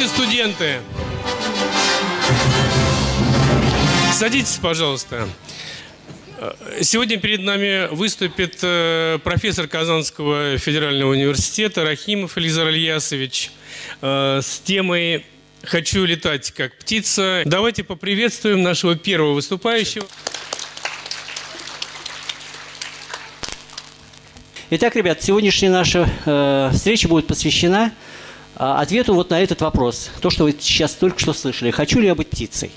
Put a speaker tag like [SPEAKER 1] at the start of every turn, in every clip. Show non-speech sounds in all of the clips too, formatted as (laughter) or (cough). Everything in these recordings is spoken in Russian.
[SPEAKER 1] Здравствуйте, студенты! Садитесь, пожалуйста. Сегодня перед нами выступит э, профессор Казанского федерального университета Рахимов Элизар Ильясович э, с темой «Хочу летать как птица». Давайте поприветствуем нашего первого выступающего.
[SPEAKER 2] Итак, ребят, сегодняшняя наша э, встреча будет посвящена ответу вот на этот вопрос. То, что вы сейчас только что слышали. Хочу ли я быть птицей?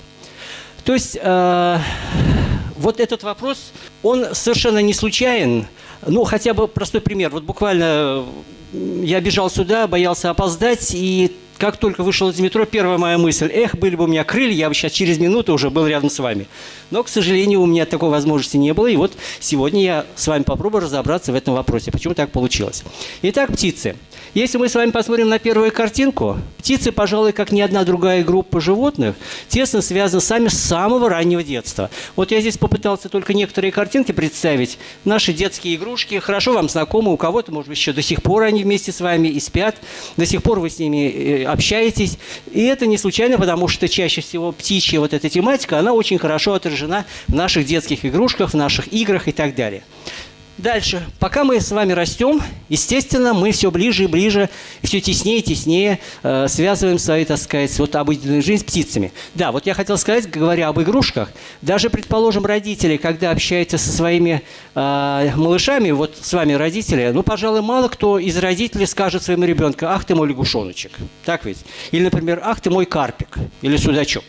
[SPEAKER 2] То есть э, вот этот вопрос, он совершенно не случайен. Ну, хотя бы простой пример. Вот буквально я бежал сюда, боялся опоздать, и как только вышел из метро, первая моя мысль, эх, были бы у меня крылья, я бы сейчас через минуту уже был рядом с вами. Но, к сожалению, у меня такой возможности не было, и вот сегодня я с вами попробую разобраться в этом вопросе, почему так получилось. Итак, птицы. Если мы с вами посмотрим на первую картинку, птицы, пожалуй, как ни одна другая группа животных, тесно связаны сами с самого раннего детства. Вот я здесь попытался только некоторые картинки представить. Наши детские игрушки хорошо вам знакомы, у кого-то, может быть, еще до сих пор они вместе с вами и спят, до сих пор вы с ними э, общаетесь. И это не случайно, потому что чаще всего птичья вот эта тематика, она очень хорошо отражена в наших детских игрушках, в наших играх и так далее. Дальше. Пока мы с вами растем, естественно, мы все ближе и ближе, все теснее и теснее э, связываем свою, так сказать, вот обыденную жизнь с птицами. Да, вот я хотел сказать, говоря об игрушках, даже, предположим, родители, когда общаются со своими э, малышами, вот с вами родители, ну, пожалуй, мало кто из родителей скажет своему ребенку, ах ты мой лягушоночек. Так ведь? Или, например, ах ты мой карпик или судачок.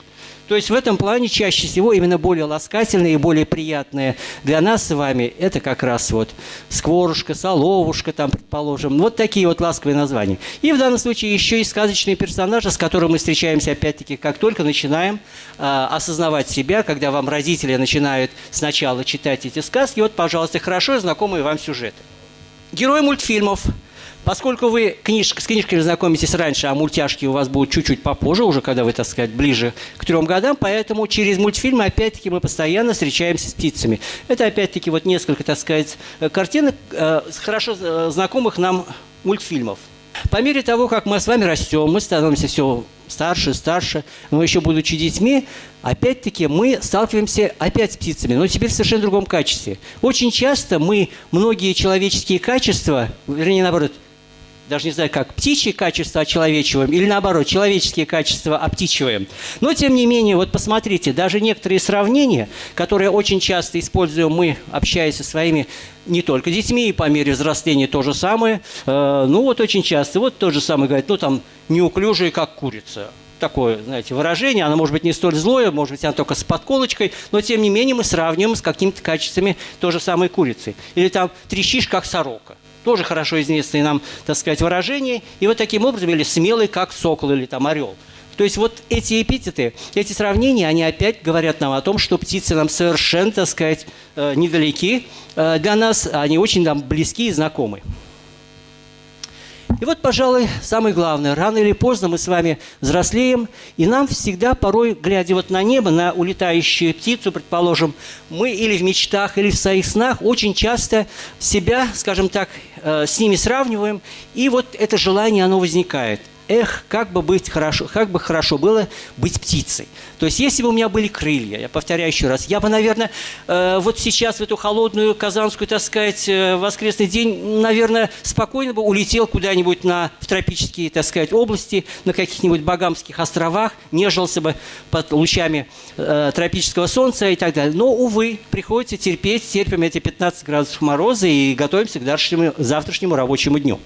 [SPEAKER 2] То есть в этом плане чаще всего именно более ласкательные и более приятные для нас с вами это как раз вот скворушка, соловушка, там, предположим. Вот такие вот ласковые названия. И в данном случае еще и сказочные персонажи, с которыми мы встречаемся опять-таки, как только начинаем э, осознавать себя, когда вам родители начинают сначала читать эти сказки, вот, пожалуйста, хорошо знакомые вам сюжеты. Герои мультфильмов – Поскольку вы книж, с книжками знакомитесь раньше, а мультяшки у вас будут чуть-чуть попозже, уже когда вы, так сказать, ближе к трем годам, поэтому через мультфильмы, опять-таки, мы постоянно встречаемся с птицами. Это, опять-таки, вот несколько, так сказать, картинок э, хорошо э, знакомых нам мультфильмов. По мере того, как мы с вами растем, мы становимся все старше, старше, но еще будучи детьми, опять-таки мы сталкиваемся опять с птицами, но теперь в совершенно другом качестве. Очень часто мы многие человеческие качества, вернее, наоборот, даже не знаю, как птичьи качества очеловечиваем или наоборот, человеческие качества обтичиваем. Но, тем не менее, вот посмотрите, даже некоторые сравнения, которые очень часто используем мы, общаясь со своими не только детьми, и по мере взросления то же самое. Э, ну вот очень часто, вот то же самое говорят, ну там неуклюжие, как курица такое, знаете, выражение, оно может быть не столь злое, может быть, оно только с подколочкой, но тем не менее мы сравниваем с какими-то качествами той же самой курицы. Или там трещишь, как сорока тоже хорошо известные нам, так сказать, выражения. И вот таким образом, или смелый, как сокол, или там орел. То есть вот эти эпитеты, эти сравнения, они опять говорят нам о том, что птицы нам совершенно, так сказать, э, недалеки э, для нас, они очень нам близки и знакомы. И вот, пожалуй, самое главное. Рано или поздно мы с вами взрослеем, и нам всегда, порой, глядя вот на небо, на улетающую птицу, предположим, мы или в мечтах, или в своих снах очень часто себя, скажем так, э, с ними сравниваем, и вот это желание, оно возникает – эх, как бы быть хорошо, как бы хорошо было быть птицей. То есть, если бы у меня были крылья, я повторяю еще раз, я бы, наверное, э, вот сейчас в эту холодную казанскую, так сказать, э, воскресный день, наверное, спокойно бы улетел куда-нибудь на в тропические, так сказать, области, на каких-нибудь Багамских островах, нежился бы под лучами э, тропического солнца и так далее. Но, увы, приходится терпеть, терпим эти 15 градусов мороза и готовимся к завтрашнему, завтрашнему рабочему дню.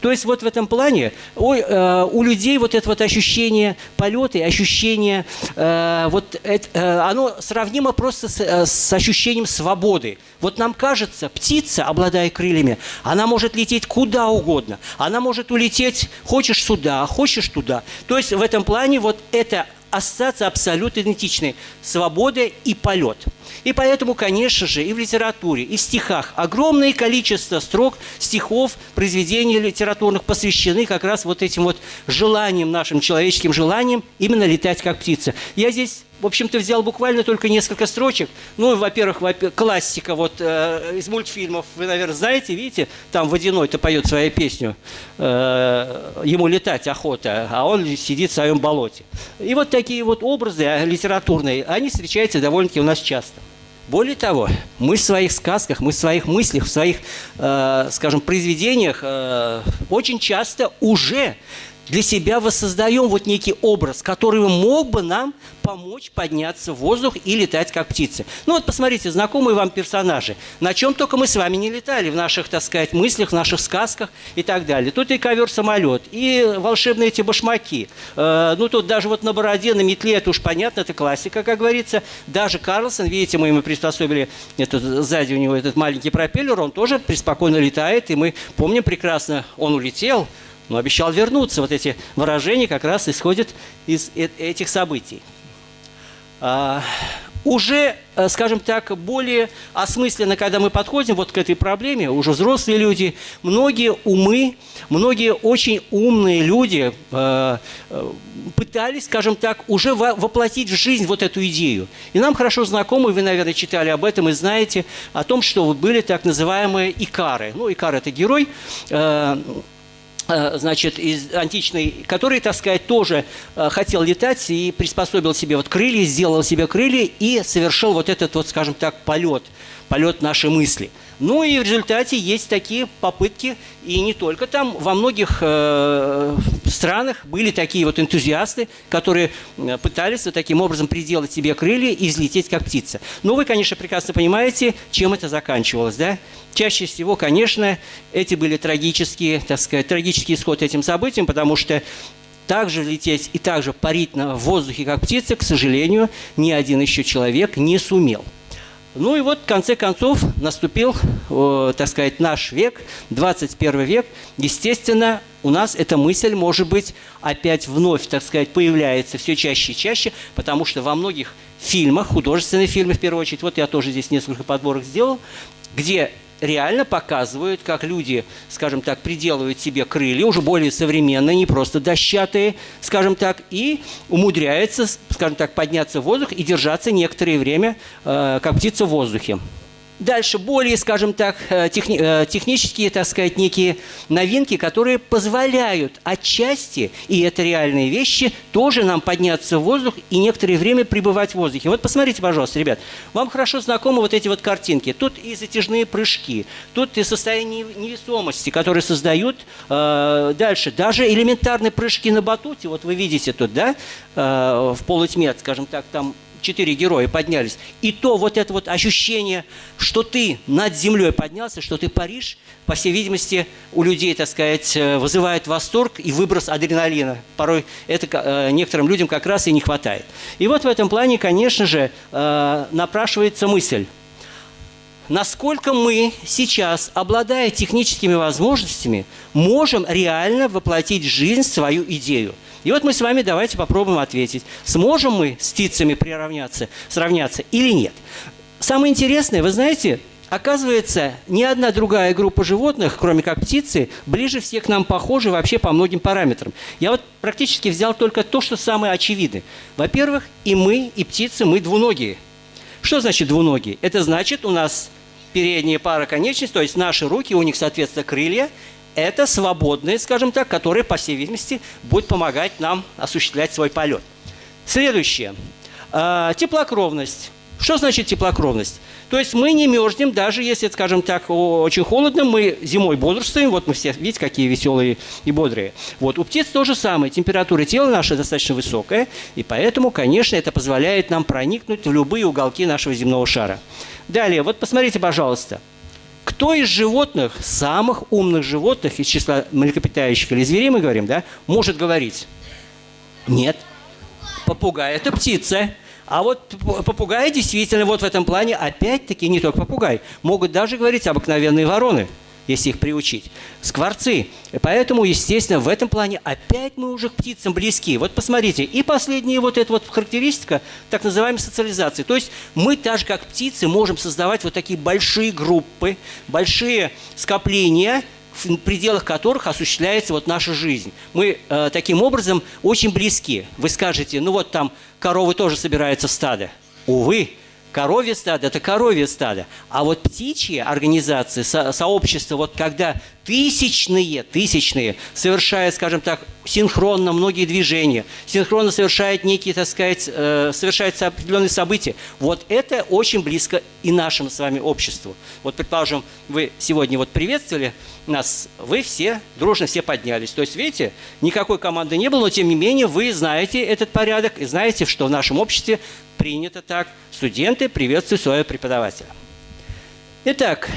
[SPEAKER 2] То есть, вот в этом плане, ой, э, у людей вот это вот ощущение полета, ощущение, э, вот это, э, оно сравнимо просто с, с ощущением свободы. Вот нам кажется, птица, обладая крыльями, она может лететь куда угодно. Она может улететь, хочешь сюда, хочешь туда. То есть в этом плане вот это ассоциации абсолютно идентичны – свобода и полет. И поэтому, конечно же, и в литературе, и в стихах огромное количество строк, стихов, произведений литературных посвящены как раз вот этим вот желаниям, нашим человеческим желаниям именно летать как птица. Я здесь в общем-то, взял буквально только несколько строчек. Ну, во-первых, во классика вот э, из мультфильмов, вы, наверное, знаете, видите, там Водяной-то поет свою песню, э, ему летать охота, а он сидит в своем болоте. И вот такие вот образы э, литературные, они встречаются довольно-таки у нас часто. Более того, мы в своих сказках, мы в своих мыслях, в своих, э, скажем, произведениях э, очень часто уже для себя воссоздаем вот некий образ, который мог бы нам помочь подняться в воздух и летать как птицы. Ну вот посмотрите, знакомые вам персонажи. На чем только мы с вами не летали в наших, так сказать, мыслях, в наших сказках и так далее. Тут и ковер-самолет, и волшебные эти башмаки. Э, ну тут даже вот на бороде, на метле, это уж понятно, это классика, как говорится. Даже Карлсон, видите, мы ему приспособили, этот, сзади у него этот маленький пропеллер, он тоже преспокойно летает, и мы помним прекрасно, он улетел, но обещал вернуться. Вот эти выражения как раз исходят из э, этих событий. А, уже, э, скажем так, более осмысленно, когда мы подходим вот к этой проблеме, уже взрослые люди, многие умы, многие очень умные люди э, пытались, скажем так, уже воплотить в жизнь вот эту идею. И нам хорошо знакомы, вы, наверное, читали об этом и знаете, о том, что были так называемые икары. Ну, икар – это герой, значит, из античной, который, так сказать, тоже э, хотел летать и приспособил себе вот крылья, сделал себе крылья и совершил вот этот вот, скажем так, полет, полет нашей мысли – ну и в результате есть такие попытки, и не только там, во многих э, странах были такие вот энтузиасты, которые э, пытались вот таким образом приделать себе крылья и взлететь как птица. Но вы, конечно, прекрасно понимаете, чем это заканчивалось, да? Чаще всего, конечно, эти были трагические, так сказать, трагический исход этим событиям, потому что также лететь и также парить на воздухе, как птица, к сожалению, ни один еще человек не сумел. Ну и вот, в конце концов, наступил, так сказать, наш век, 21 век. Естественно, у нас эта мысль, может быть, опять вновь, так сказать, появляется все чаще и чаще, потому что во многих фильмах, художественные фильмы в первую очередь, вот я тоже здесь несколько подборок сделал, где реально показывают, как люди, скажем так, приделывают себе крылья, уже более современные, не просто дощатые, скажем так, и умудряются, скажем так, подняться в воздух и держаться некоторое время, э, как птица в воздухе. Дальше более, скажем так, э, техни э, технические, так сказать, некие новинки, которые позволяют отчасти, и это реальные вещи, тоже нам подняться в воздух и некоторое время пребывать в воздухе. Вот посмотрите, пожалуйста, ребят, вам хорошо знакомы вот эти вот картинки. Тут и затяжные прыжки, тут и состояние невесомости, которые создают э, дальше. Даже элементарные прыжки на батуте, вот вы видите тут, да, э, в полутьме, скажем так, там четыре героя поднялись, и то вот это вот ощущение, что ты над землей поднялся, что ты паришь, по всей видимости, у людей, так сказать, э, вызывает восторг и выброс адреналина. Порой это э, некоторым людям как раз и не хватает. И вот в этом плане, конечно же, э, напрашивается мысль, насколько мы сейчас, обладая техническими возможностями, можем реально воплотить в жизнь свою идею – и вот мы с вами давайте попробуем ответить, сможем мы с птицами приравняться, сравняться или нет. Самое интересное, вы знаете, Оказывается, ни одна другая группа животных, кроме как птицы, ближе всех к нам похожи вообще по многим параметрам. Я вот практически взял только то, что самое очевидное. Во-первых, и мы, и птицы, мы двуногие. Что значит двуногие? Это значит, у нас передняя пара конечностей, то есть наши руки, у них, соответственно, крылья, это свободные, скажем так, которые, по всей видимости, будут помогать нам осуществлять свой полет. Следующее. А, теплокровность. Что значит теплокровность? То есть мы не мерзнем, даже если, скажем так, очень холодно, мы зимой бодрствуем, вот мы все, видите, какие веселые и бодрые. Вот у птиц то же самое, температура тела наша достаточно высокая, и поэтому, конечно, это позволяет нам проникнуть в любые уголки нашего земного шара. Далее, вот посмотрите, пожалуйста, кто из животных, самых умных животных из числа млекопитающих или зверей, мы говорим, да, может говорить? Нет. Попугай – это птица. А вот попугаи действительно вот в этом плане, опять-таки, не только попугай, могут даже говорить обыкновенные вороны – если их приучить. Скворцы. Поэтому, естественно, в этом плане опять мы уже к птицам близки. Вот посмотрите, и последняя вот эта вот характеристика, так называемой социализации. То есть мы, так же как птицы, можем создавать вот такие большие группы, большие скопления, в пределах которых осуществляется вот наша жизнь. Мы э, таким образом очень близки. Вы скажете, ну вот там коровы тоже собираются в стадо. Увы, Коровье стадо – это коровье стадо. А вот птичьи организации, со, сообщества, вот когда тысячные, тысячные совершают, скажем так, синхронно многие движения, синхронно совершают некие, так сказать, э, совершаются определенные события. Вот это очень близко и нашему с вами обществу. Вот, предположим, вы сегодня вот приветствовали нас, вы все дружно все поднялись. То есть, видите, никакой команды не было, но тем не менее вы знаете этот порядок и знаете, что в нашем обществе принято так. Студенты приветствуют своего преподавателя. Итак,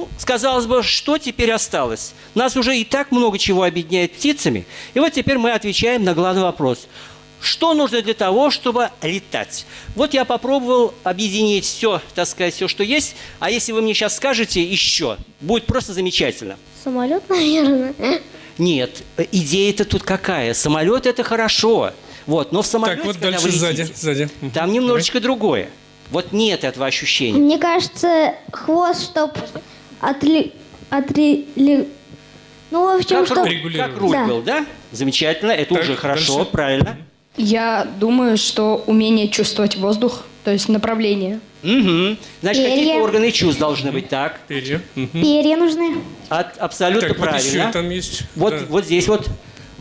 [SPEAKER 2] ну, сказалось бы, что теперь осталось? Нас уже и так много чего объединяет птицами. И вот теперь мы отвечаем на главный вопрос. Что нужно для того, чтобы летать? Вот я попробовал объединить все, так сказать, все, что есть. А если вы мне сейчас скажете еще, будет просто замечательно.
[SPEAKER 3] Самолет, наверное.
[SPEAKER 2] Нет, идея-то тут какая? Самолет – это хорошо. Вот, но в самолете,
[SPEAKER 1] Так, вот
[SPEAKER 2] когда
[SPEAKER 1] дальше
[SPEAKER 2] вы
[SPEAKER 1] сзади,
[SPEAKER 2] летите,
[SPEAKER 1] сзади. Мгм.
[SPEAKER 2] там немножечко другое. Вот нет этого ощущения.
[SPEAKER 3] Мне кажется, хвост, чтоб отли... отри... Ну, в общем,
[SPEAKER 2] Как,
[SPEAKER 3] чтоб...
[SPEAKER 2] руль, как руль
[SPEAKER 3] Да.
[SPEAKER 2] был, да? Замечательно, это
[SPEAKER 1] Так,
[SPEAKER 2] уже хорошо,
[SPEAKER 1] дальше.
[SPEAKER 2] правильно.
[SPEAKER 4] Я думаю, что умение чувствовать воздух, то есть направление.
[SPEAKER 2] Угу. Значит,
[SPEAKER 3] Перья.
[SPEAKER 2] какие-то органы чувств должны быть, так?
[SPEAKER 1] Перья. Мгм.
[SPEAKER 3] Перья нужны.
[SPEAKER 2] От- абсолютно
[SPEAKER 1] Так, вот
[SPEAKER 2] правильно.
[SPEAKER 1] еще там есть.
[SPEAKER 2] Вот,
[SPEAKER 1] да.
[SPEAKER 2] вот здесь вот,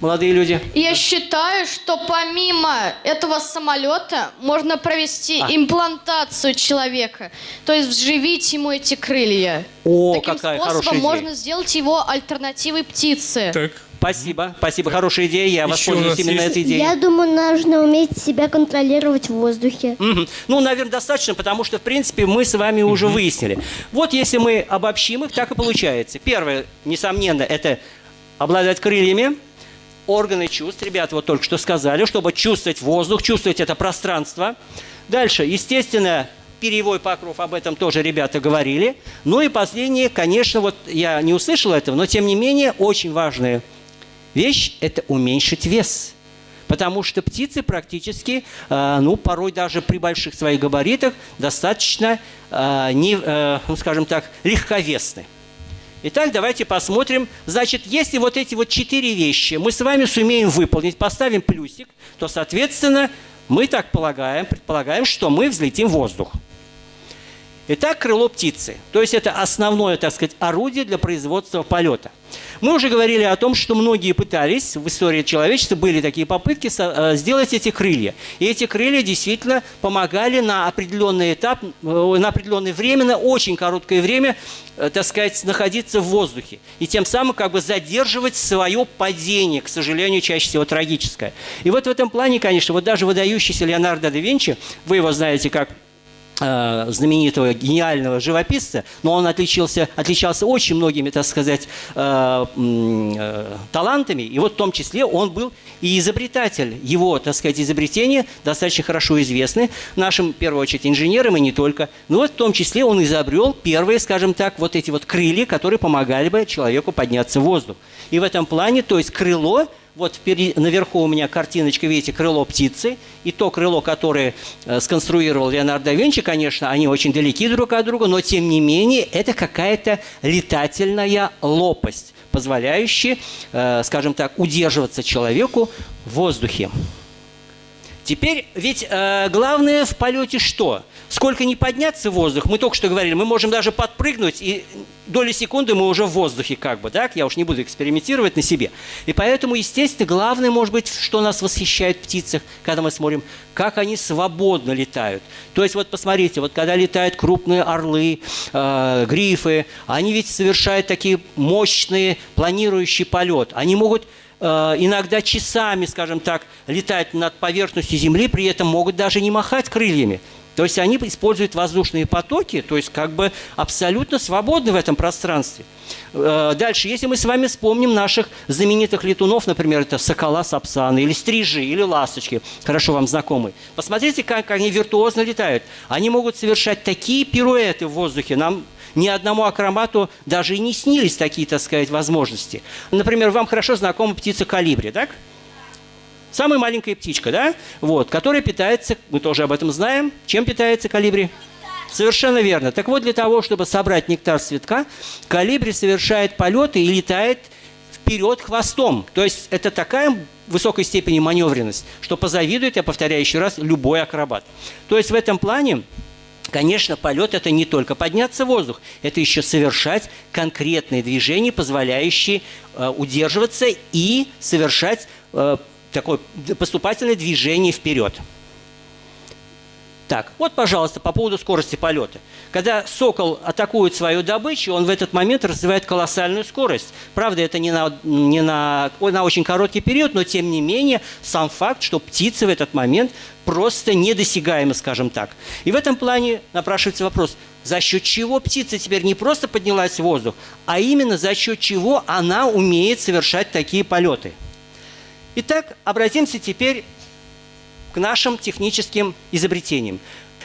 [SPEAKER 2] молодые люди.
[SPEAKER 5] Я считаю, что помимо этого самолета можно провести
[SPEAKER 2] А.
[SPEAKER 5] имплантацию человека, то есть вживить ему эти крылья.
[SPEAKER 2] О,
[SPEAKER 5] Таким
[SPEAKER 2] какая
[SPEAKER 5] способом
[SPEAKER 2] хорошая идея.
[SPEAKER 5] можно сделать его альтернативой птице.
[SPEAKER 1] Так.
[SPEAKER 2] Спасибо, спасибо, хорошая идея. Я
[SPEAKER 1] Еще
[SPEAKER 2] воспользуюсь именно
[SPEAKER 1] есть-
[SPEAKER 2] этой идеей.
[SPEAKER 3] Я думаю, нужно уметь себя контролировать в воздухе.
[SPEAKER 2] Мгм. Ну, наверное, достаточно, потому что, в принципе, мы с вами уже выяснили. Вот если мы обобщим их, так и получается. Первое, несомненно, это обладать крыльями, органы чувств. Ребята вот только что сказали, чтобы чувствовать воздух, чувствовать это пространство. Дальше, естественно, перьевой покров, об этом тоже ребята говорили. Ну и последнее, конечно, вот я не услышал этого, но тем не менее, очень важная вещь – это уменьшить вес. Потому что птицы практически, э, ну, порой даже при больших своих габаритах достаточно, э, э, ну, скажем так, легковесны. Итак, давайте посмотрим. Значит, если вот эти вот четыре вещи мы с вами сумеем выполнить, поставим плюсик, то, соответственно, мы так полагаем, предполагаем, что мы взлетим в воздух. Итак, крыло птицы. То есть это основное, так сказать, орудие для производства полета. Мы уже говорили о том, что многие пытались, в истории человечества были такие попытки э, сделать эти крылья. И эти крылья действительно помогали на определенный этап, э, на определенное время, на очень короткое время, э, так сказать, находиться в воздухе. И тем самым как бы задерживать свое падение, к сожалению, чаще всего трагическое. И вот в этом плане, конечно, вот даже выдающийся Леонардо да Винчи, вы его знаете как знаменитого гениального живописца, но он отличился, отличался очень многими, так сказать, э, э, талантами, и вот в том числе он был и изобретатель. Его, так сказать, изобретения достаточно хорошо известны нашим, в первую очередь, инженерам и не только. Но вот в том числе он изобрел первые, скажем так, вот эти вот крылья, которые помогали бы человеку подняться в воздух. И в этом плане, то есть крыло, вот наверху у меня картиночка, видите, крыло птицы. И то крыло, которое э, сконструировал Леонардо да Винчи, конечно, они очень далеки друг от друга, но тем не менее это какая-то летательная лопасть, позволяющая, э, скажем так, удерживаться человеку в воздухе. Теперь, ведь э, главное в полете что? Сколько не подняться в воздух, мы только что говорили, мы можем даже подпрыгнуть, и доли секунды мы уже в воздухе как бы, так? Я уж не буду экспериментировать на себе. И поэтому, естественно, главное, может быть, что нас восхищает в птицах, когда мы смотрим, как они свободно летают. То есть вот посмотрите, вот когда летают крупные орлы, э, грифы, они ведь совершают такие мощные планирующий полет. Они могут э, иногда часами, скажем так, летать над поверхностью Земли, при этом могут даже не махать крыльями. То есть они используют воздушные потоки, то есть как бы абсолютно свободны в этом пространстве. Э, Дальше, если мы с вами вспомним наших знаменитых летунов, например, это сокола сапсаны, или стрижи, или ласточки, хорошо вам знакомые. Посмотрите, как они виртуозно летают. Они могут совершать такие пируэты в воздухе. Нам ни одному акромату даже и не снились такие, так сказать, возможности. Например, вам хорошо знакома птица калибри, так? Самая маленькая птичка, да? Вот, которая питается, мы тоже об этом знаем. Чем питается калибри? Совершенно верно. Так вот, для того, чтобы собрать нектар с цветка, калибри совершает полеты и летает вперед хвостом. То есть это такая высокой степени маневренность, что позавидует, я повторяю еще раз, любой акробат. То есть в этом плане Конечно, полет – это не только подняться в воздух, это еще совершать конкретные движения, позволяющие э, удерживаться и совершать э, такое поступательное движение вперед. Так, вот, пожалуйста, по поводу скорости полета. Когда сокол атакует свою добычу, он в этот момент развивает колоссальную скорость. Правда, это не на, не на, на очень короткий период, но тем не менее сам факт, что птица в этот момент просто недосягаема, скажем так. И в этом плане напрашивается вопрос, за счет чего птица теперь не просто поднялась в воздух, а именно за счет чего она умеет совершать такие полеты. Итак, обратимся теперь к нашим техническим изобретениям.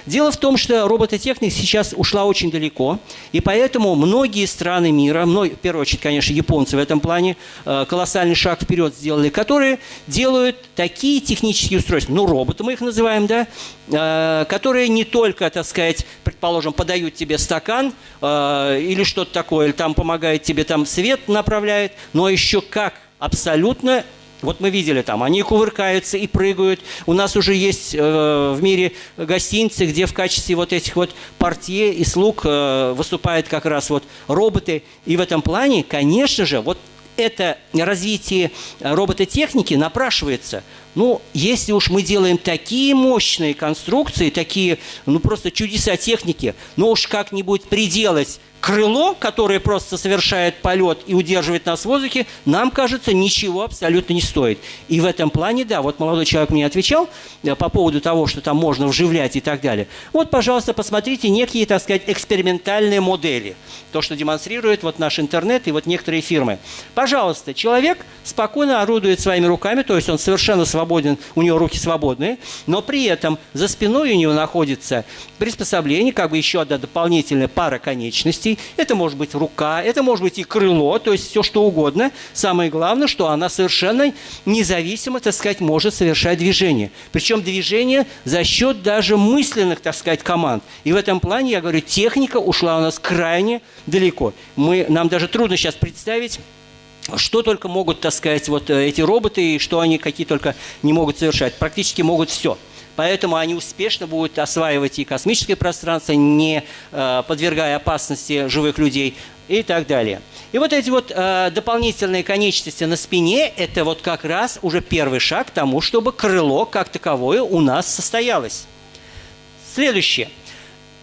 [SPEAKER 2] Дело в том, что робототехника сейчас ушла очень далеко, и поэтому многие страны мира, в первую очередь, конечно, японцы в этом плане, э, колоссальный шаг вперед сделали, которые делают такие технические устройства, ну, роботы мы их называем, да, э, которые не только, так сказать, предположим, подают тебе стакан э, или что-то такое, или там помогает тебе там свет направляет, но еще как абсолютно вот мы видели там, они кувыркаются и прыгают. У нас уже есть э, в мире гостиницы, где в качестве вот этих вот портье и слуг э, выступают как раз вот роботы. И в этом плане, конечно же, вот это развитие робототехники напрашивается. Ну, если уж мы делаем такие мощные конструкции, такие, ну, просто чудеса техники, ну уж как-нибудь приделать крыло, которое просто совершает полет и удерживает нас в воздухе, нам кажется, ничего абсолютно не стоит. И в этом плане, да, вот молодой человек мне отвечал э, по поводу того, что там можно вживлять и так далее. Вот, пожалуйста, посмотрите некие, так сказать, экспериментальные модели. То, что демонстрирует вот наш интернет и вот некоторые фирмы. Пожалуйста, человек спокойно орудует своими руками, то есть он совершенно свободен, у него руки свободные, но при этом за спиной у него находится приспособление, как бы еще одна дополнительная пара конечностей, это может быть рука, это может быть и крыло, то есть все что угодно. Самое главное, что она совершенно независимо, так сказать, может совершать движение. Причем движение за счет даже мысленных, так сказать, команд. И в этом плане, я говорю, техника ушла у нас крайне далеко. Мы, нам даже трудно сейчас представить, что только могут, так сказать, вот э, эти роботы, и что они какие только не могут совершать. Практически могут все. Поэтому они успешно будут осваивать и космическое пространство, не э, подвергая опасности живых людей и так далее. И вот эти вот э, дополнительные конечности на спине – это вот как раз уже первый шаг к тому, чтобы крыло как таковое у нас состоялось. Следующее.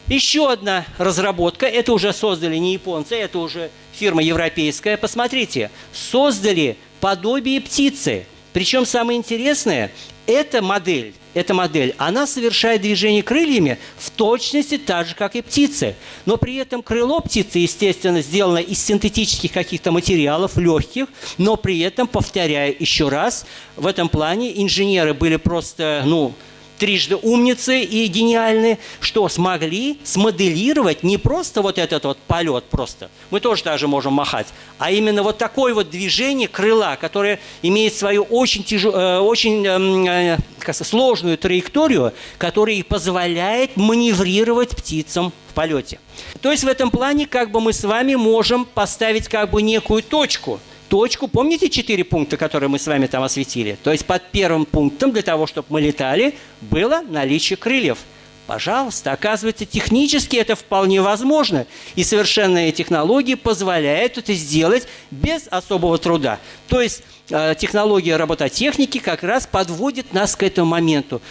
[SPEAKER 2] Еще одна разработка, это уже создали не японцы, это уже фирма европейская. Посмотрите, создали подобие птицы. Причем самое интересное, эта модель, эта модель, она совершает движение крыльями в точности так же, как и птицы. Но при этом крыло птицы, естественно, сделано из синтетических каких-то материалов, легких, но при этом, повторяю еще раз, в этом плане инженеры были просто, ну, трижды умницы и гениальные, что смогли смоделировать не просто вот этот вот полет просто, мы тоже даже можем махать, а именно вот такое вот движение крыла, которое имеет свою очень, тяжел, э, очень эм, э, как сложную траекторию, которая и позволяет маневрировать птицам в полете. То есть в этом плане как бы мы с вами можем поставить как бы некую точку – точку. Помните четыре пункта, которые мы с вами там осветили? То есть под первым пунктом для того, чтобы мы летали, было наличие крыльев. Пожалуйста, оказывается, технически это вполне возможно. И совершенные технологии позволяют это сделать без особого труда. То есть э, технология робототехники как раз подводит нас к этому моменту,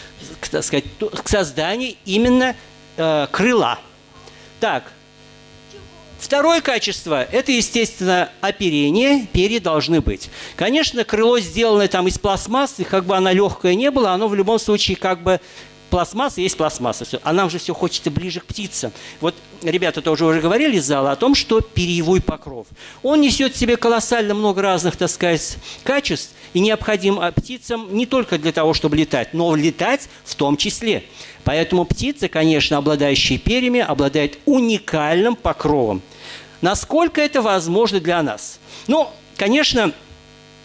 [SPEAKER 2] к, так сказать, к созданию именно э, крыла. Так, Второе качество – это, естественно, оперение. Перья должны быть. Конечно, крыло, сделанное там из пластмассы, как бы оно легкое не было, оно в любом случае как бы пластмасса есть пластмасса. Все. А нам же все хочется ближе к птицам. Вот ребята тоже уже говорили из зала о том, что перьевой покров. Он несет в себе колоссально много разных, так сказать, качеств и необходим а, птицам не только для того, чтобы летать, но летать в том числе. Поэтому птицы, конечно, обладающие перьями, обладают уникальным покровом. Насколько это возможно для нас? Ну, конечно,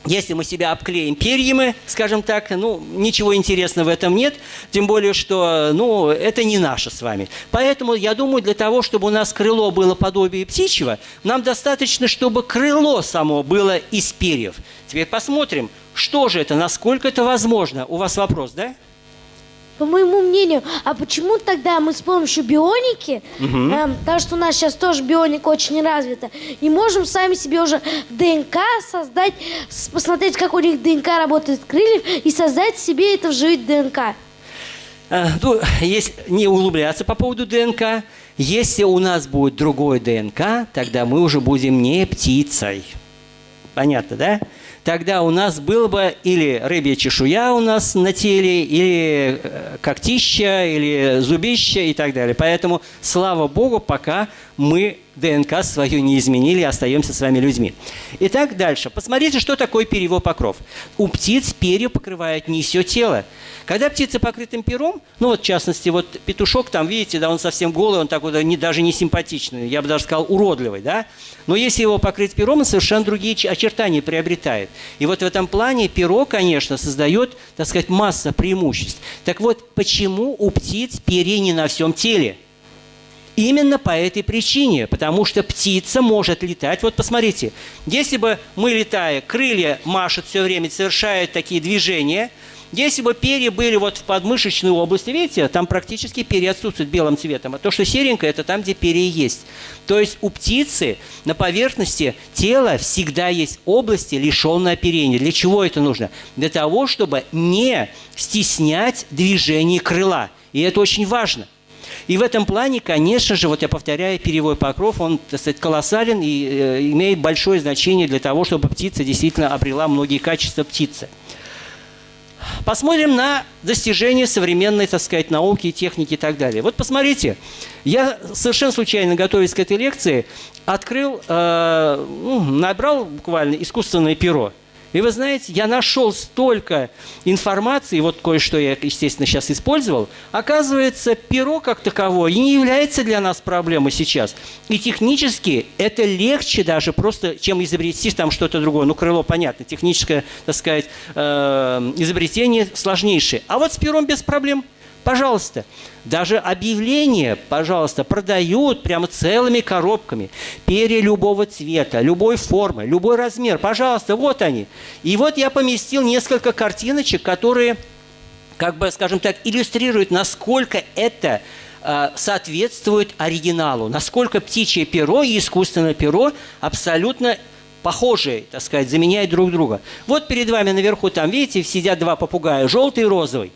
[SPEAKER 2] если мы себя обклеим перьями, скажем так, ну, ничего интересного в этом нет, тем более, что, ну, это не наше с вами. Поэтому, я думаю, для того, чтобы у нас крыло было подобие птичьего, нам достаточно, чтобы крыло само было из перьев. Теперь посмотрим, что же это, насколько это возможно. У вас вопрос, да?
[SPEAKER 3] По моему мнению, а почему тогда мы с помощью бионики, эм, потому что у нас сейчас тоже бионика очень развита, и можем сами себе уже ДНК создать, посмотреть, как у них ДНК работает крыльев, и создать себе это вживить ДНК.
[SPEAKER 2] Э, Ну, если не углубляться по поводу ДНК, если у нас будет другой ДНК, тогда мы уже будем не птицей. Понятно, да? Тогда у нас было бы или рыбья чешуя у нас на теле, или э, когтища, или зубища и так далее. Поэтому, слава Богу, пока мы ДНК свою не изменили, остаемся с вами людьми. Итак, дальше. Посмотрите, что такое перьевой покров. У птиц перья покрывают не все тело. Когда птица покрытым пером, ну вот в частности, вот петушок там, видите, да, он совсем голый, он такой не, даже не симпатичный, я бы даже сказал уродливый, да. Но если его покрыть пером, он совершенно другие очертания приобретает. И вот в этом плане перо, конечно, создает, так сказать, масса преимуществ. Так вот, почему у птиц перья не на всем теле? Именно по этой причине, потому что птица может летать. Вот посмотрите, если бы мы, летая, крылья машут все время, совершают такие движения, если бы перья были вот в подмышечной области, видите, там практически перья отсутствуют белым цветом, а то, что серенькое, это там, где перья есть. То есть у птицы на поверхности тела всегда есть области, лишенные оперения. Для чего это нужно? Для того, чтобы не стеснять движение крыла. И это очень важно. И в этом плане, конечно же, вот я повторяю, перевой покров, он, так сказать, колоссален и э, имеет большое значение для того, чтобы птица действительно обрела многие качества птицы. Посмотрим на достижения современной, так сказать, науки, техники и так далее. Вот посмотрите, я совершенно случайно, готовясь к этой лекции, открыл, э, ну, набрал буквально искусственное перо. И вы знаете, я нашел столько информации, вот кое-что я, естественно, сейчас использовал. Оказывается, перо как таковое не является для нас проблемой сейчас. И технически это легче даже просто, чем изобрести там что-то другое. Ну, крыло, понятно, техническое, так сказать, э, изобретение сложнейшее. А вот с пером без проблем. Пожалуйста, даже объявления, пожалуйста, продают прямо целыми коробками. Перья любого цвета, любой формы, любой размер. Пожалуйста, вот они. И вот я поместил несколько картиночек, которые, как бы, скажем так, иллюстрируют, насколько это э, соответствует оригиналу, насколько птичье перо и искусственное перо абсолютно похожие, так сказать, заменяют друг друга. Вот перед вами наверху, там, видите, сидят два попугая, желтый и розовый.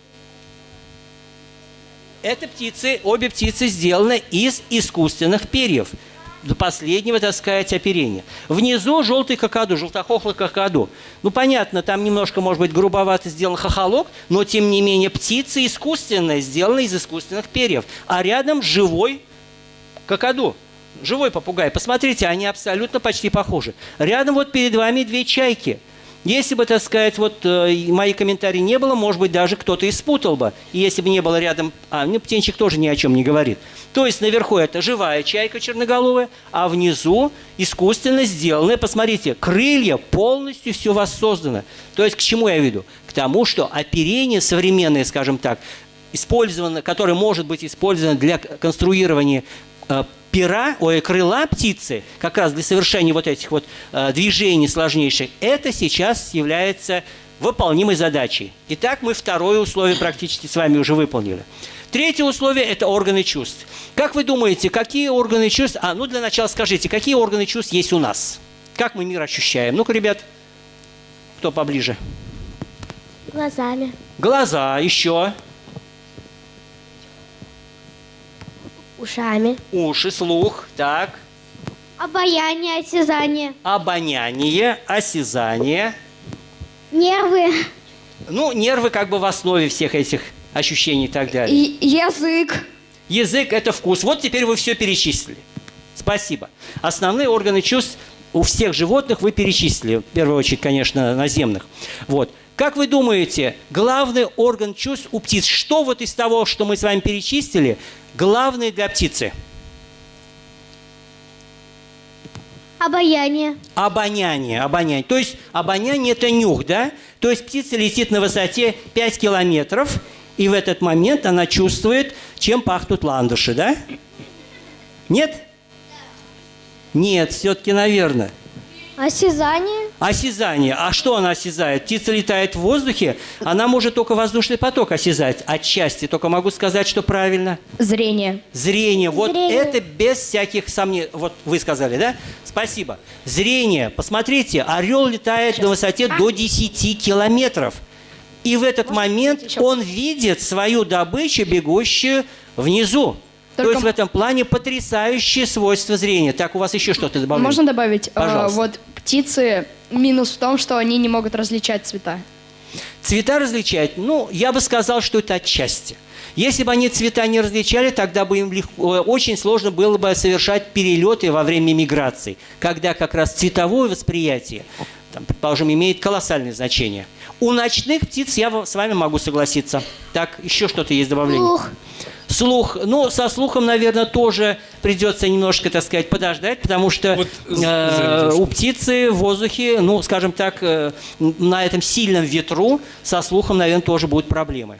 [SPEAKER 2] Это птицы, обе птицы сделаны из искусственных перьев. До последнего, так сказать, оперения. Внизу желтый какаду, желтохохлый какаду. Ну, понятно, там немножко, может быть, грубовато сделан хохолок, но, тем не менее, птица искусственная, сделана из искусственных перьев. А рядом живой какаду. Живой попугай. Посмотрите, они абсолютно почти похожи. Рядом вот перед вами две чайки. Если бы, так сказать, вот э, мои комментарии не было, может быть, даже кто-то и спутал бы. И если бы не было рядом... А, ну, птенчик тоже ни о чем не говорит. То есть наверху это живая чайка черноголовая, а внизу искусственно сделанная, посмотрите, крылья, полностью все воссоздано. То есть к чему я веду? К тому, что оперение современное, скажем так, использовано, которое может быть использовано для конструирования э, пера, ой, крыла птицы, как раз для совершения вот этих вот э, движений сложнейших, это сейчас является выполнимой задачей. Итак, мы второе условие практически с вами уже выполнили. Третье условие – это органы чувств. Как вы думаете, какие органы чувств… А, ну для начала скажите, какие органы чувств есть у нас? Как мы мир ощущаем? Ну-ка, ребят, кто поближе?
[SPEAKER 3] Глазами.
[SPEAKER 2] Глаза, еще,
[SPEAKER 3] Ушами.
[SPEAKER 2] уши, слух, так,
[SPEAKER 3] Обаяние, осязание.
[SPEAKER 2] обоняние, осязание.
[SPEAKER 3] Нервы.
[SPEAKER 2] Ну, нервы как бы в основе всех этих ощущений и так далее.
[SPEAKER 4] И язык.
[SPEAKER 2] Язык – это вкус. Вот теперь вы все перечислили. Спасибо. Основные органы чувств у всех животных вы перечислили. В первую очередь, конечно, наземных. Вот. Как вы думаете, главный орган чувств у птиц, что вот из того, что мы с вами перечислили, главное для птицы?
[SPEAKER 3] Обаяние.
[SPEAKER 2] Обоняние, обоняние. То есть обоняние – это нюх, да? То есть птица летит на высоте 5 километров, и в этот момент она чувствует, чем пахнут ландыши, да? Нет? Нет, все-таки, наверное.
[SPEAKER 3] Осязание.
[SPEAKER 2] Осязание. А что она осязает? Птица летает в воздухе, она может только воздушный поток осязать. Отчасти. Только могу сказать, что правильно.
[SPEAKER 4] Зрение.
[SPEAKER 2] Зрение. Вот
[SPEAKER 3] Зрение.
[SPEAKER 2] это без всяких сомнений. Вот вы сказали, да? Спасибо. Зрение. Посмотрите, орел летает на высоте до 10 километров. И в этот момент
[SPEAKER 4] еще?
[SPEAKER 2] он видит свою добычу, бегущую внизу. То
[SPEAKER 4] Только
[SPEAKER 2] есть в этом плане потрясающее свойство зрения. Так, у вас еще что-то добавлено?
[SPEAKER 4] Можно добавить? э,
[SPEAKER 2] Пожалуйста.
[SPEAKER 4] вот птицы минус в том, что они не могут различать цвета.
[SPEAKER 2] Цвета различать, ну, я бы сказал, что это отчасти. Если бы они цвета не различали, тогда бы им легко, э, очень сложно было бы совершать перелеты во время миграции, когда как раз цветовое восприятие, там, предположим, имеет колоссальное значение. У ночных птиц я с вами могу согласиться. Так, еще что-то есть добавление?
[SPEAKER 3] Слух.
[SPEAKER 2] Слух. Ну, со слухом, наверное, тоже придется немножко, так сказать, подождать, потому что
[SPEAKER 1] Вот,
[SPEAKER 2] э, у птицы в воздухе, ну, скажем так, э, на этом сильном ветру со слухом, наверное, тоже будут проблемы.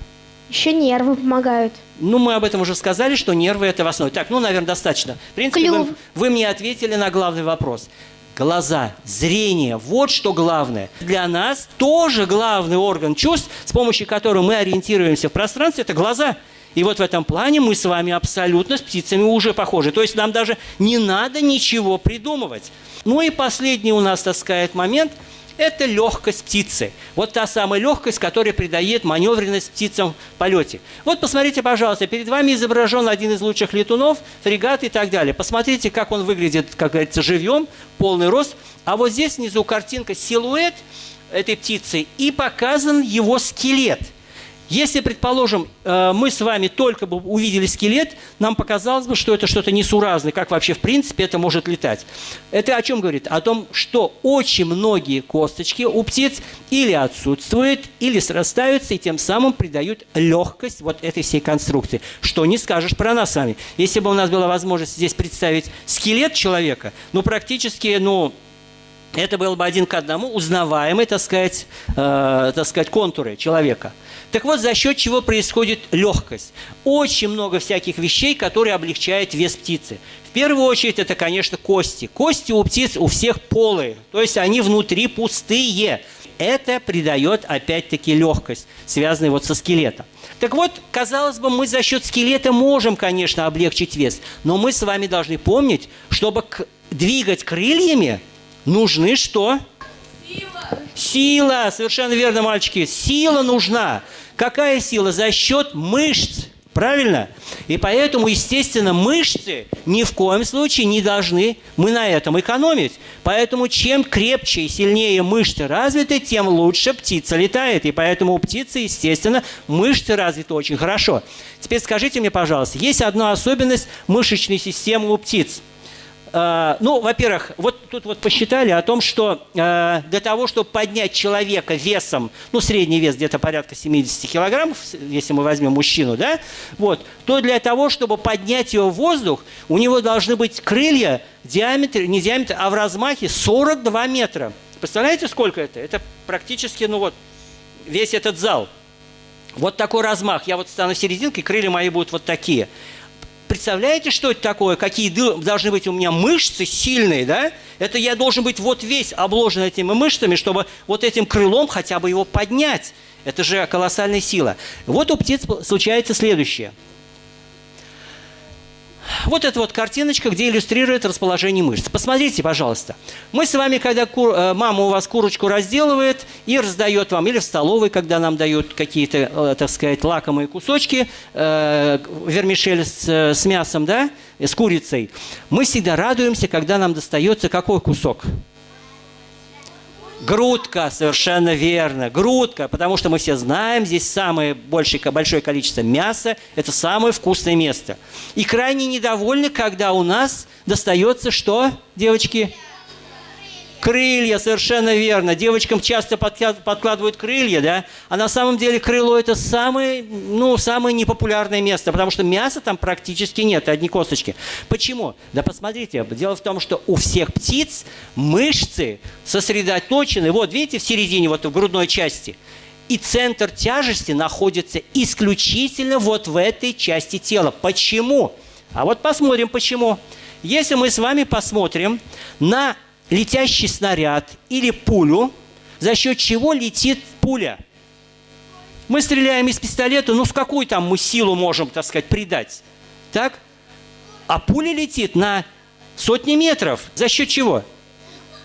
[SPEAKER 3] Еще нервы помогают.
[SPEAKER 2] Ну, мы об этом уже сказали, что нервы – это в основе. Так, ну, наверное, достаточно. В принципе, вы, вы мне ответили на главный вопрос. Глаза, зрение – вот что главное. Для нас тоже главный орган чувств, с помощью которого мы ориентируемся в пространстве – это глаза. И вот в этом плане мы с вами абсолютно с птицами уже похожи. То есть нам даже не надо ничего придумывать. Ну и последний у нас, так момент – это легкость птицы. Вот та самая легкость, которая придает маневренность птицам в полете. Вот посмотрите, пожалуйста, перед вами изображен один из лучших летунов, фрегат и так далее. Посмотрите, как он выглядит, как говорится, живьем, полный рост. А вот здесь внизу картинка силуэт этой птицы и показан его скелет. Если, предположим, э, мы с вами только бы увидели скелет, нам показалось бы, что это что-то несуразное, как вообще в принципе это может летать. Это о чем говорит? О том, что очень многие косточки у птиц или отсутствуют, или срастаются, и тем самым придают легкость вот этой всей конструкции. Что не скажешь про нас с вами. Если бы у нас была возможность здесь представить скелет человека, ну, практически, ну, это был бы один к одному узнаваемый, так сказать, э, так сказать, контуры человека. Так вот, за счет чего происходит легкость? Очень много всяких вещей, которые облегчают вес птицы. В первую очередь, это, конечно, кости. Кости у птиц у всех полые, то есть они внутри пустые. Это придает, опять-таки, легкость, связанную вот со скелетом. Так вот, казалось бы, мы за счет скелета можем, конечно, облегчить вес, но мы с вами должны помнить, чтобы двигать крыльями, нужны что? Сила, совершенно верно, мальчики. Сила нужна. Какая сила? За счет мышц. Правильно? И поэтому, естественно, мышцы ни в коем случае не должны мы на этом экономить. Поэтому чем крепче и сильнее мышцы развиты, тем лучше птица летает. И поэтому у птицы, естественно, мышцы развиты очень хорошо. Теперь скажите мне, пожалуйста, есть одна особенность мышечной системы у птиц. Э, Ну, во-первых, вот тут вот посчитали о том, что э, для того, чтобы поднять человека весом, ну, средний вес где-то порядка 70 килограммов, если мы возьмем мужчину, да, вот, то для того, чтобы поднять его в воздух, у него должны быть крылья в диаметре, не диаметр, а в размахе 42 метра. Представляете, сколько это? Это практически, ну вот, весь этот зал. Вот такой размах. Я вот стану серединкой, крылья мои будут вот такие. Представляете, что это такое? Какие должны быть у меня мышцы сильные, да? Это я должен быть вот весь обложен этими мышцами, чтобы вот этим крылом хотя бы его поднять. Это же колоссальная сила. Вот у птиц случается следующее. Вот эта вот картиночка, где иллюстрирует расположение мышц. Посмотрите, пожалуйста. Мы с вами, когда кур- э, мама у вас курочку разделывает и раздает вам, или в столовой, когда нам дают какие-то, э, так сказать, лакомые кусочки, э, вермишель с, э, с мясом, да, с курицей, мы всегда радуемся, когда нам достается какой кусок? Грудка, совершенно верно, грудка, потому что мы все знаем, здесь самое большее, большое количество мяса, это самое вкусное место. И крайне недовольны, когда у нас достается что, девочки? Крылья, совершенно верно. Девочкам часто подкладывают крылья, да? А на самом деле крыло – это самое, ну, самое непопулярное место, потому что мяса там практически нет, одни косточки. Почему? Да посмотрите, дело в том, что у всех птиц мышцы сосредоточены, вот видите, в середине, вот в грудной части – и центр тяжести находится исключительно вот в этой части тела. Почему? А вот посмотрим, почему. Если мы с вами посмотрим на летящий снаряд или пулю, за счет чего летит пуля. Мы стреляем из пистолета, ну с какой там мы силу можем, так сказать, придать? Так? А пуля летит на сотни метров. За счет чего?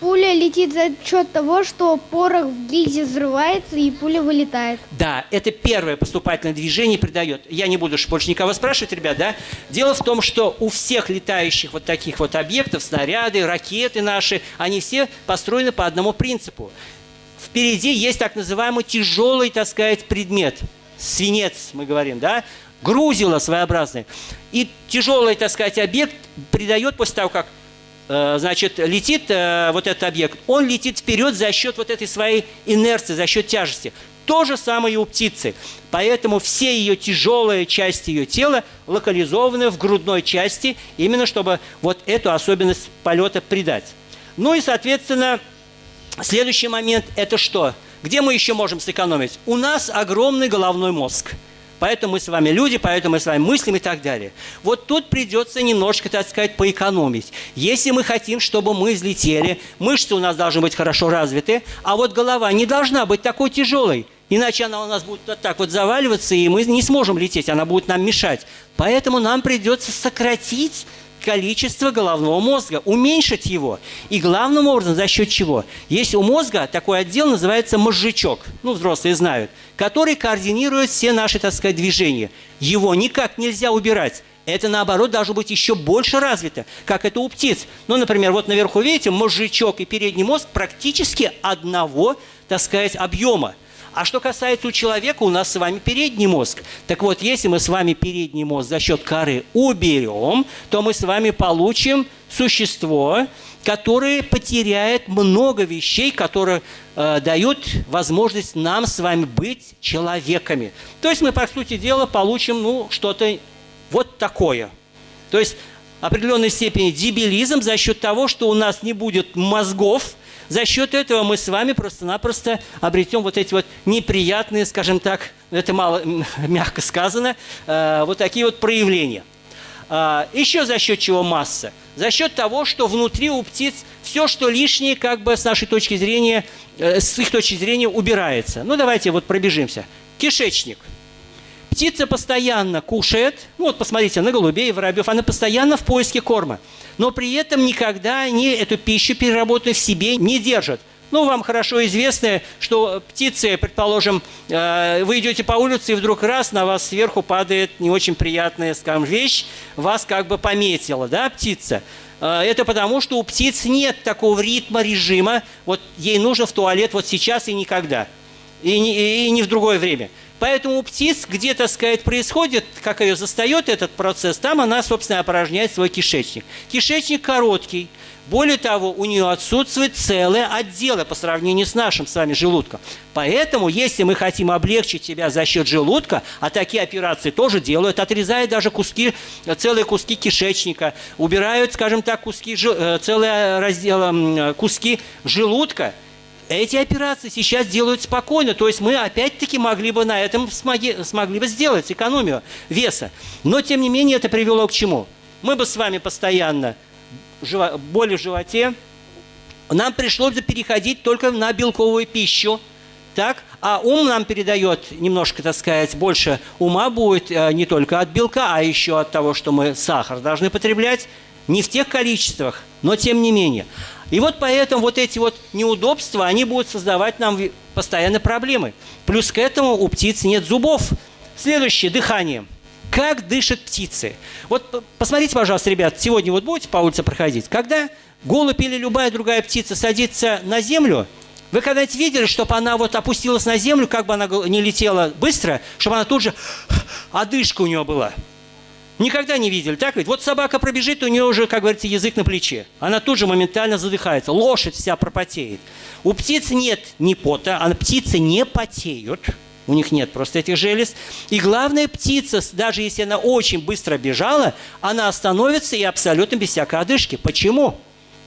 [SPEAKER 6] Пуля летит за счет того, что порох в гильзе взрывается и пуля вылетает.
[SPEAKER 2] Да, это первое поступательное движение придает. Я не буду больше никого спрашивать, ребят, да? Дело в том, что у всех летающих вот таких вот объектов, снаряды, ракеты наши, они все построены по одному принципу. Впереди есть так называемый тяжелый, так сказать, предмет. Свинец, мы говорим, да? Грузило своеобразное. И тяжелый, так сказать, объект придает после того, как значит, летит э, вот этот объект, он летит вперед за счет вот этой своей инерции, за счет тяжести. То же самое и у птицы. Поэтому все ее тяжелые части ее тела локализованы в грудной части, именно чтобы вот эту особенность полета придать. Ну и, соответственно, следующий момент – это что? Где мы еще можем сэкономить? У нас огромный головной мозг – Поэтому мы с вами люди, поэтому мы с вами мыслим и так далее. Вот тут придется немножко, так сказать, поэкономить. Если мы хотим, чтобы мы взлетели, мышцы у нас должны быть хорошо развиты, а вот голова не должна быть такой тяжелой. Иначе она у нас будет вот так вот заваливаться, и мы не сможем лететь, она будет нам мешать. Поэтому нам придется сократить количество головного мозга, уменьшить его. И главным образом за счет чего? Есть у мозга такой отдел, называется мозжечок, ну, взрослые знают, который координирует все наши, так сказать, движения. Его никак нельзя убирать. Это, наоборот, должно быть еще больше развито, как это у птиц. Ну, например, вот наверху, видите, мозжечок и передний мозг практически одного, так сказать, объема. А что касается у человека, у нас с вами передний мозг. Так вот, если мы с вами передний мозг за счет коры уберем, то мы с вами получим существо, которое потеряет много вещей, которые э, дают возможность нам с вами быть человеками. То есть мы, по сути дела, получим ну, что-то вот такое. То есть определенной степени дебилизм за счет того, что у нас не будет мозгов, за счет этого мы с вами просто-напросто обретем вот эти вот неприятные, скажем так, это мало (laughs) мягко сказано, э, вот такие вот проявления. А, еще за счет чего масса? За счет того, что внутри у птиц все, что лишнее, как бы с нашей точки зрения, э, с их точки зрения убирается. Ну, давайте вот пробежимся. Кишечник. Птица постоянно кушает, ну вот посмотрите на голубей, воробьев, она постоянно в поиске корма но при этом никогда они эту пищу переработанную в себе не держат. Ну, вам хорошо известно, что птицы, предположим, э, вы идете по улице, и вдруг раз на вас сверху падает не очень приятная, скажем, вещь, вас как бы пометила, да, птица? Э, это потому, что у птиц нет такого ритма, режима, вот ей нужно в туалет вот сейчас и никогда, и не, и не в другое время. Поэтому у птиц, где, так сказать, происходит, как ее застает этот процесс, там она, собственно, опорожняет свой кишечник. Кишечник короткий. Более того, у нее отсутствует целое отделы по сравнению с нашим с вами желудком. Поэтому, если мы хотим облегчить себя за счет желудка, а такие операции тоже делают, отрезают даже куски, целые куски кишечника, убирают, скажем так, куски, э, целые разделы, куски желудка – эти операции сейчас делают спокойно, то есть мы опять-таки могли бы на этом смоги, смогли бы сделать экономию веса. Но, тем не менее, это привело к чему? Мы бы с вами постоянно боли в животе, нам пришлось бы переходить только на белковую пищу, так? А ум нам передает немножко, так сказать, больше ума будет э, не только от белка, а еще от того, что мы сахар должны потреблять. Не в тех количествах, но тем не менее. И вот поэтому вот эти вот неудобства, они будут создавать нам постоянно проблемы. Плюс к этому у птиц нет зубов. Следующее – дыхание. Как дышат птицы? Вот посмотрите, пожалуйста, ребят, сегодня вот будете по улице проходить. Когда голубь или любая другая птица садится на землю, вы когда-нибудь видели, чтобы она вот опустилась на землю, как бы она не летела быстро, чтобы она тут же одышка у нее была? Никогда не видели, так ведь? Вот собака пробежит, у нее уже, как говорится, язык на плече. Она тут же моментально задыхается. Лошадь вся пропотеет. У птиц нет ни пота, а птицы не потеют. У них нет просто этих желез. И главное, птица, даже если она очень быстро бежала, она остановится и абсолютно без всякой одышки. Почему?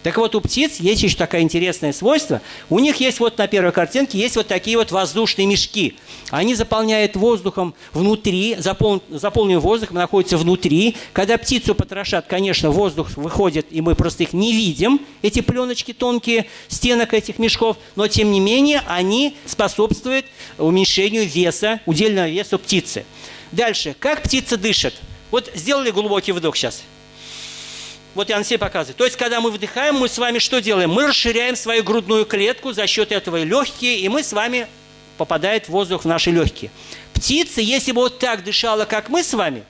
[SPEAKER 2] Так вот, у птиц есть еще такое интересное свойство. У них есть вот на первой картинке есть вот такие вот воздушные мешки. Они заполняют воздухом внутри, запол... заполненный воздухом находится внутри. Когда птицу потрошат, конечно, воздух выходит, и мы просто их не видим, эти пленочки тонкие стенок этих мешков, но тем не менее они способствуют уменьшению веса, удельного веса птицы. Дальше. Как птица дышит? Вот сделали глубокий вдох сейчас. Вот я на себе показываю. То есть, когда мы вдыхаем, мы с вами что делаем? Мы расширяем свою грудную клетку, за счет этого легкие, и мы с вами попадает воздух в наши легкие. Птица, если бы вот так дышала, как мы с вами,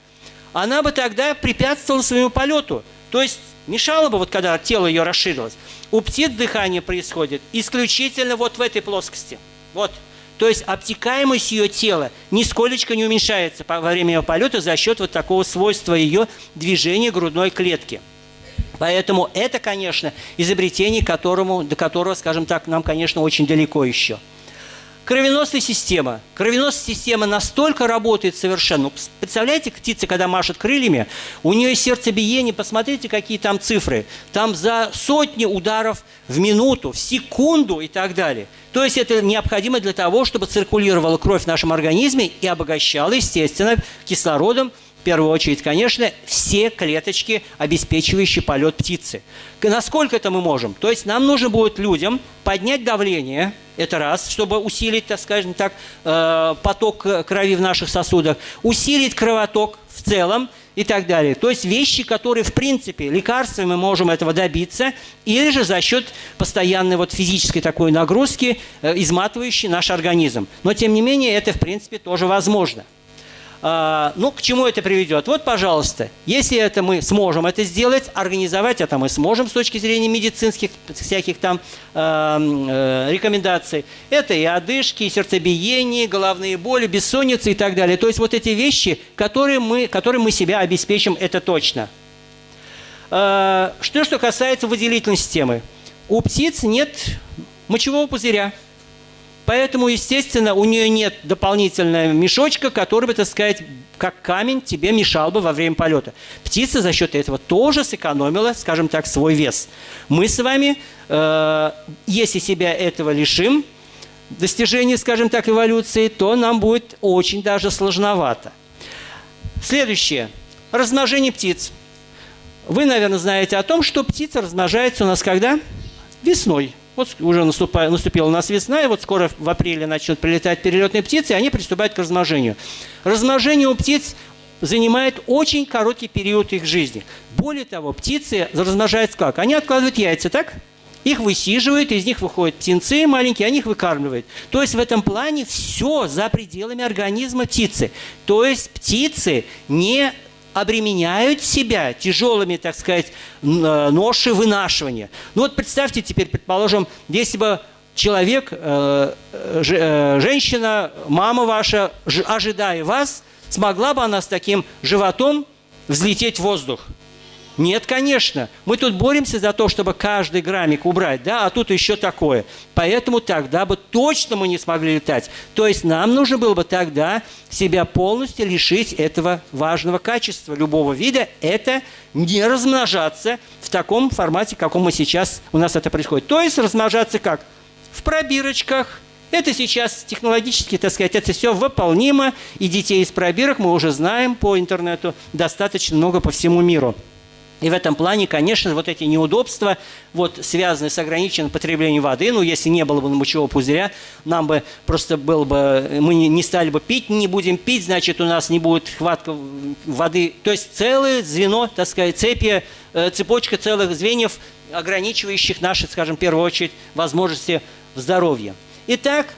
[SPEAKER 2] она бы тогда препятствовала своему полету. То есть мешала бы, вот когда тело ее расширилось. У птиц дыхание происходит исключительно вот в этой плоскости. Вот. То есть обтекаемость ее тела нисколечко не уменьшается во время ее полета за счет вот такого свойства ее движения грудной клетки. Поэтому это, конечно, изобретение, которому, до которого, скажем так, нам, конечно, очень далеко еще. Кровеносная система. Кровеносная система настолько работает совершенно. Ну, представляете, птица, когда машет крыльями, у нее сердцебиение, посмотрите, какие там цифры. Там за сотни ударов в минуту, в секунду и так далее. То есть это необходимо для того, чтобы циркулировала кровь в нашем организме и обогащала, естественно, кислородом первую очередь, конечно, все клеточки, обеспечивающие полет птицы. Насколько это мы можем? То есть нам нужно будет людям поднять давление, это раз, чтобы усилить, так скажем так, э, поток крови в наших сосудах, усилить кровоток в целом и так далее. То есть вещи, которые, в принципе, лекарствами мы можем этого добиться, или же за счет постоянной вот физической такой нагрузки, э, изматывающей наш организм. Но, тем не менее, это, в принципе, тоже возможно. А, ну, к чему это приведет? Вот, пожалуйста, если это мы сможем это сделать, организовать это мы сможем с точки зрения медицинских всяких там э, рекомендаций. Это и одышки, и сердцебиение, головные боли, бессонница и так далее. То есть вот эти вещи, которые мы, которые мы себя обеспечим, это точно. Э, что, что касается выделительной системы. У птиц нет мочевого пузыря. Поэтому, естественно, у нее нет дополнительного мешочка, который бы, так сказать, как камень тебе мешал бы во время полета. Птица за счет этого тоже сэкономила, скажем так, свой вес. Мы с вами, э, если себя этого лишим, достижения, скажем так, эволюции, то нам будет очень даже сложновато. Следующее. Размножение птиц. Вы, наверное, знаете о том, что птица размножается у нас когда? Весной. Вот уже наступа, наступила у нас весна, и вот скоро в апреле начнут прилетать перелетные птицы, и они приступают к размножению. Размножение у птиц занимает очень короткий период их жизни. Более того, птицы размножаются как? Они откладывают яйца, так? Их высиживают, из них выходят птенцы маленькие, они их выкармливают. То есть в этом плане все за пределами организма птицы. То есть птицы не обременяют себя тяжелыми, так сказать, э, ноши вынашивания. Ну вот представьте теперь, предположим, если бы человек, э, э, женщина, мама ваша, ожидая вас, смогла бы она с таким животом взлететь в воздух – нет, конечно. Мы тут боремся за то, чтобы каждый граммик убрать, да, а тут еще такое. Поэтому тогда бы точно мы не смогли летать. То есть нам нужно было бы тогда себя полностью лишить этого важного качества любого вида. Это не размножаться в таком формате, каком мы сейчас у нас это происходит. То есть размножаться как? В пробирочках, это сейчас технологически, так сказать, это все выполнимо, и детей из пробирок мы уже знаем по интернету достаточно много по всему миру. И в этом плане, конечно, вот эти неудобства, вот, связанные с ограниченным потреблением воды, ну, если не было бы мочевого пузыря, нам бы просто было бы, мы не стали бы пить, не будем пить, значит, у нас не будет хватка воды. То есть целое звено, так сказать, цепи, э, цепочка целых звеньев, ограничивающих наши, скажем, в первую очередь, возможности здоровья. Итак,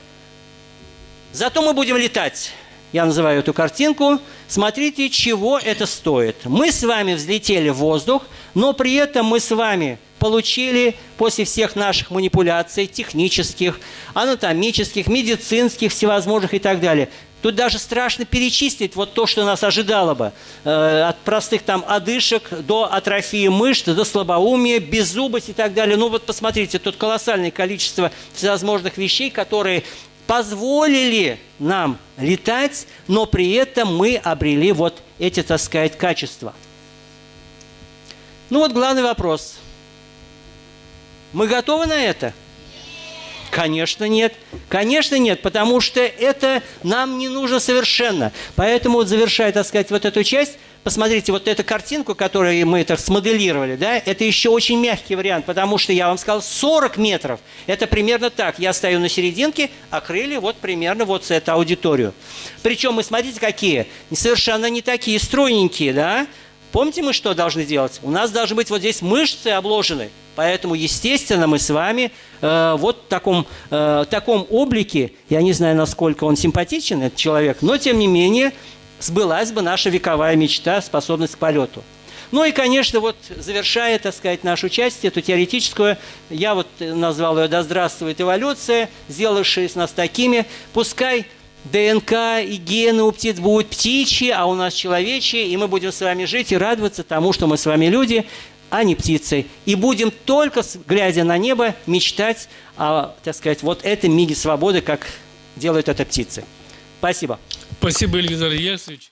[SPEAKER 2] зато мы будем летать я называю эту картинку, смотрите, чего это стоит. Мы с вами взлетели в воздух, но при этом мы с вами получили после всех наших манипуляций технических, анатомических, медицинских, всевозможных и так далее, Тут даже страшно перечислить вот то, что нас ожидало бы. Э, от простых там одышек до атрофии мышц, до слабоумия, беззубость и так далее. Ну вот посмотрите, тут колоссальное количество всевозможных вещей, которые позволили нам летать, но при этом мы обрели вот эти, так сказать, качества. Ну вот главный вопрос. Мы готовы на это? Конечно, нет. Конечно, нет, потому что это нам не нужно совершенно. Поэтому, вот завершая, так сказать, вот эту часть, посмотрите, вот эту картинку, которую мы так смоделировали, да, это еще очень мягкий вариант, потому что я вам сказал 40 метров. Это примерно так. Я стою на серединке, а крылья вот примерно вот с эту аудиторию. Причем мы, смотрите, какие. Совершенно не такие стройненькие, да. Помните, мы что должны делать? У нас должны быть вот здесь мышцы обложены. Поэтому, естественно, мы с вами э, вот в таком, э, таком облике, я не знаю, насколько он симпатичен, этот человек, но, тем не менее, сбылась бы наша вековая мечта, способность к полету. Ну и, конечно, вот завершая, так сказать, нашу часть, эту теоретическую, я вот назвал ее «Да здравствует эволюция», сделавшая из нас такими, пускай ДНК и гены у птиц будут птичьи, а у нас человечьи, и мы будем с вами жить и радоваться тому, что мы с вами люди, а не птицы. И будем только, глядя на небо, мечтать о, так сказать, вот этом миге свободы, как делают это птицы. Спасибо.
[SPEAKER 1] Спасибо, Ильгизар Ильясович.